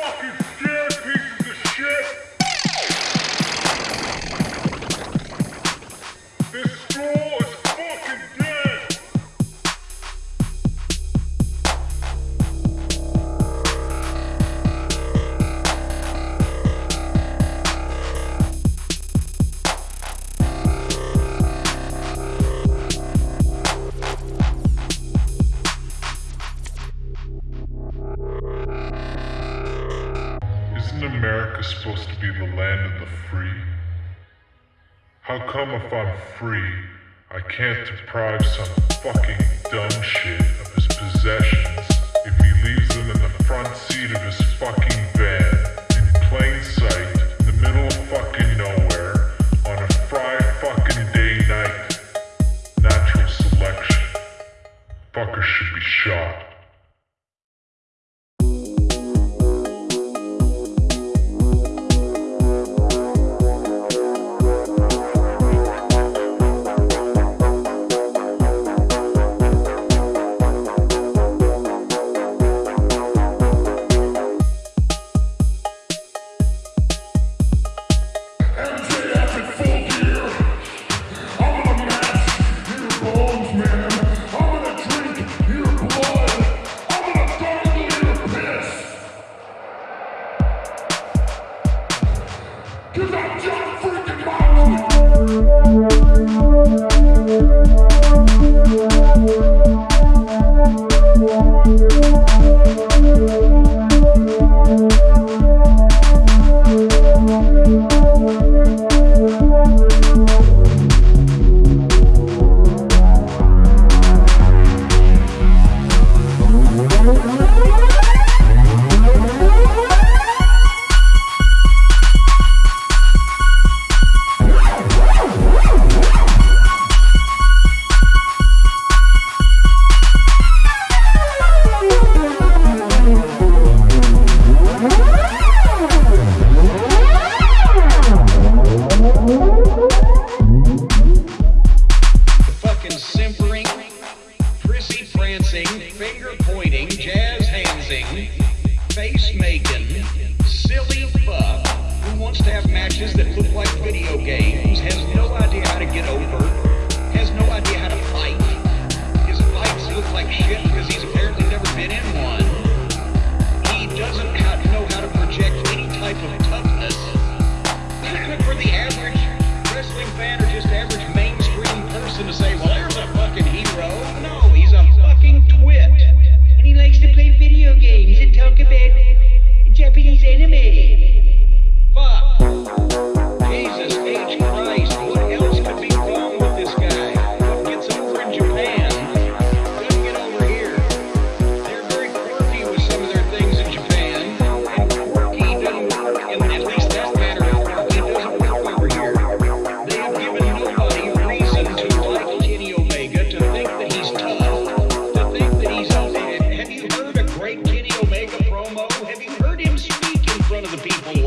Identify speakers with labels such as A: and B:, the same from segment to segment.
A: fucking is supposed to be the land of the free. How come if I'm free, I can't deprive some fucking dumb shit of his possessions?
B: Thank you. dancing, face making. Have you heard him speak in front of the people?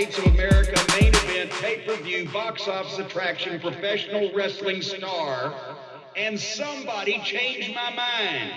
B: States of America main event pay-per-view box office attraction professional wrestling star and somebody changed my mind.